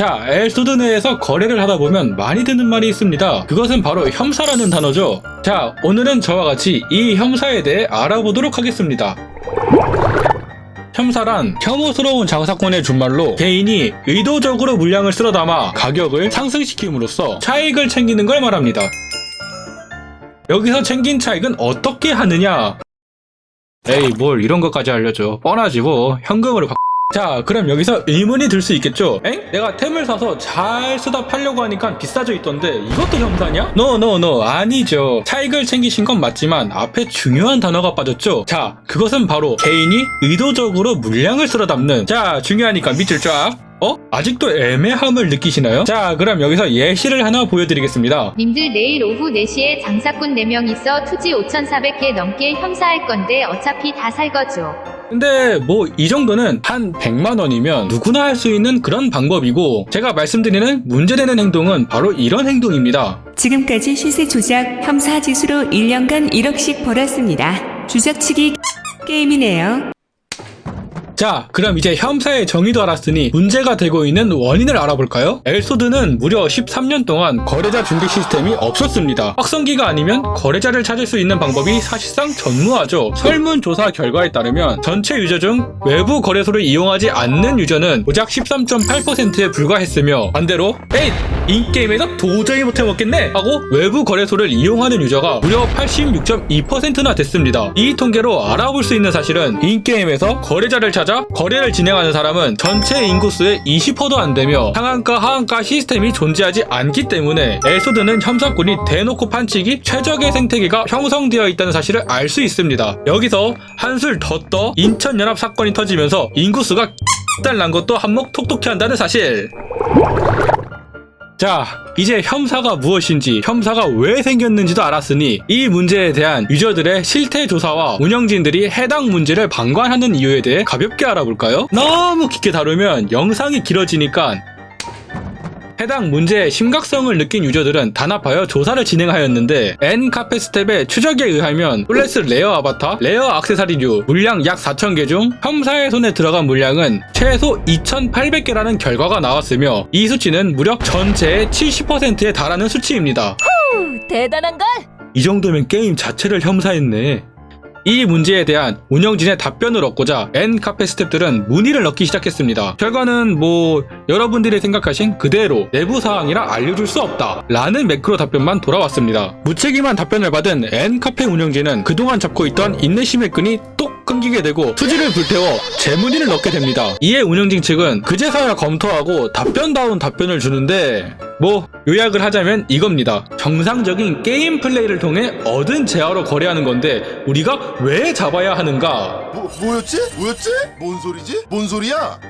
자, 엘소드 내에서 거래를 하다 보면 많이 듣는 말이 있습니다. 그것은 바로 혐사라는 단어죠. 자, 오늘은 저와 같이 이 혐사에 대해 알아보도록 하겠습니다. 혐사란 혐오스러운 장사건의 준말로 개인이 의도적으로 물량을 쓸어 담아 가격을 상승시킴으로써 차익을 챙기는 걸 말합니다. 여기서 챙긴 차익은 어떻게 하느냐? 에이 뭘 이런 것까지 알려줘 뻔하지 뭐 현금으로 바... 자 그럼 여기서 의문이 들 수 있겠죠 엥? 내가 템을 사서 잘 쓰다 팔려고 하니까 비싸져 있던데 이것도 혐사냐? no no no 아니죠 차익을 챙기신 건 맞지만 앞에 중요한 단어가 빠졌죠 자 그것은 바로 개인이 의도적으로 물량을 쓸어 담는 자 중요하니까 밑줄 쫙 어? 아직도 애매함을 느끼시나요? 자 그럼 여기서 예시를 하나 보여드리겠습니다 님들 내일 오후 4시에 장사꾼 4명이서 투지 5,400개 넘게 혐사할 건데 어차피 다 살 거죠. 근데 뭐 이 정도는 한 100만 원이면 누구나 할 수 있는 그런 방법이고 제가 말씀드리는 문제되는 행동은 바로 이런 행동입니다. 지금까지 시세 조작 혐사짓으로 1년간 1억씩 벌었습니다. 주작 치기 게임이네요. 자, 그럼 이제 혐사의 정의도 알았으니 문제가 되고 있는 원인을 알아볼까요? 엘소드는 무려 13년 동안 거래자 중개 시스템이 없었습니다. 확성기가 아니면 거래자를 찾을 수 있는 방법이 사실상 전무하죠. 설문조사 결과에 따르면 전체 유저 중 외부 거래소를 이용하지 않는 유저는 고작 13.8%에 불과했으며 반대로 에잇! 인게임에서 도저히 못해 먹겠네! 하고 외부 거래소를 이용하는 유저가 무려 86.2%나 됐습니다. 이 통계로 알아볼 수 있는 사실은 인게임에서 거래자를 찾아 거래를 진행하는 사람은 전체 인구수의 20%도 안 되며 상한가 하한가 시스템이 존재하지 않기 때문에 엘소드는 혐사꾼이 대놓고 판치기 최적의 생태계가 형성되어 있다는 사실을 알 수 있습니다. 여기서 한술 더 떠 인천연합 사건이 터지면서 인구수가 달난 것도 한몫 톡톡히 한다는 사실. 자, 이제 혐사가 무엇인지, 혐사가 왜 생겼는지도 알았으니 이 문제에 대한 유저들의 실태 조사와 운영진들이 해당 문제를 방관하는 이유에 대해 가볍게 알아볼까요? 너무 깊게 다루면 영상이 길어지니까 해당 문제의 심각성을 느낀 유저들은 단합하여 조사를 진행하였는데 N카페 스텝의 추적에 의하면 플래스 rare 아바타, rare 악세사리류 물량 약 4,000개 중 혐사의 손에 들어간 물량은 최소 2,800개라는 결과가 나왔으며 이 수치는 무려 전체의 70%에 달하는 수치입니다. 대단한걸? 이 정도면 게임 자체를 혐사했네. 이 문제에 대한 운영진의 답변을 얻고자 N카페 스탭들은 문의를 넣기 시작했습니다. 결과는 뭐 여러분들이 생각하신 그대로 내부 사항이라 알려줄 수 없다 라는 매크로 답변만 돌아왔습니다. 무책임한 답변을 받은 N카페 운영진은 그동안 잡고 있던 인내심의 끈이 똑 끊기게 되고 투지를 불태워 재문의를 넣게 됩니다. 이에 운영진 측은 그제서야 검토하고 답변다운 답변을 주는데 뭐 요약을 하자면 이겁니다. 정상적인 게임 플레이를 통해 얻은 재화로 거래하는 건데 우리가 왜 잡아야 하는가? 뭐, 뭐였지? 뭐였지? 뭔 소리지? 뭔 소리야?